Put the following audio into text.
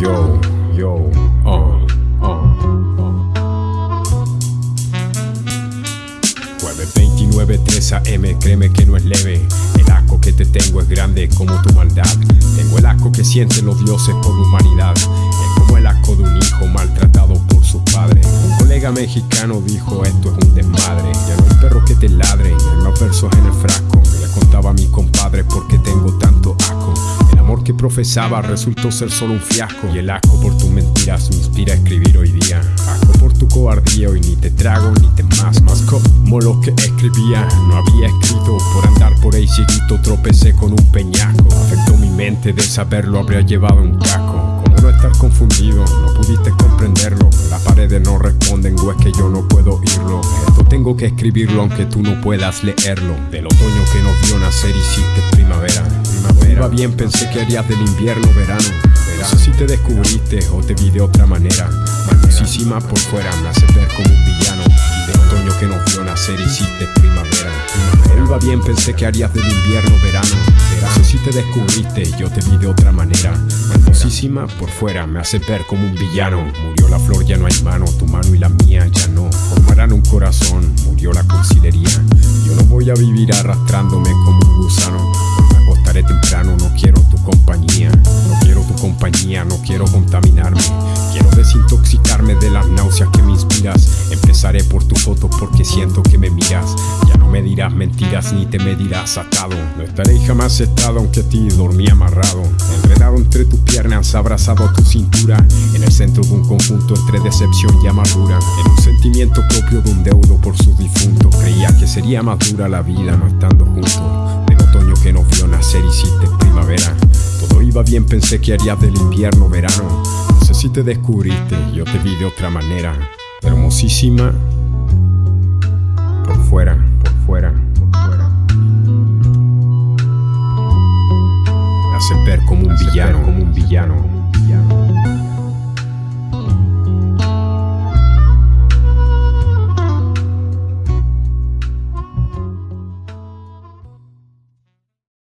Yo, yo, uh, uh, uh. Jueves 29, 3 AM, créeme que no es leve. El asco que te tengo es grande como tu maldad. Tengo el asco que sienten los dioses por humanidad. Es como el asco de un hijo maltratado por sus padres. Un colega mexicano dijo: Esto es un desmadre. Ya no hay perros que te ladren, hay más versos en el frasco. Le contaba a mi compadre por qué tengo tanto asco. Amor que profesaba resultó ser solo un fiasco. Y el asco por tus mentiras me inspira a escribir hoy día. Asco por tu cobardía, hoy ni te trago ni te más. Más como lo que escribía, no había escrito. Por andar por ahí cieguito tropecé con un peñasco. Afectó mi mente de saberlo, habría llevado un casco. Como no estar confundido, no pudiste comprenderlo. Las paredes no responden o es que yo no puedo oírlo. Esto tengo que escribirlo aunque tú no puedas leerlo. Del otoño que nos vio Iba bien, pensé que harías del invierno verano. No sé si te descubriste o te vi de otra manera. Hermosísima por fuera, me hace ver como un villano. Del otoño que nos vio nacer hiciste primavera. Todo iba bien, pensé que harías del invierno verano. No sé si te descubriste, yo te vi de otra manera. Hermosísima por fuera, me hace ver como un villano. Murió la flor, ya no hay mano, tu mano y la mía ya no. Formarán un corazón, murió la cursilería. Yo no voy a vivir arrastrándome quiero contaminarme. Quiero desintoxicarme de las náuseas que me inspiras. Empezaré por tu foto porque siento que me miras. Ya no me dirás mentiras ni te medirás atado. No estaré jamás estado aunque a ti dormí amarrado. Enredado entre tus piernas, abrazado a tu cintura. En el centro de un conjunto entre decepción y amargura. En un sentimiento propio de un deudo por su difunto. Creía que sería más dura la vida no estando juntos. Del otoño que nos vio nacer hiciste primavera. Todo iba bien, pensé que harías del invierno verano. No sé si te descubriste, yo te vi de otra manera. Hermosísima por fuera, por fuera, por fuera. Me hace ver como un villano, como un villano.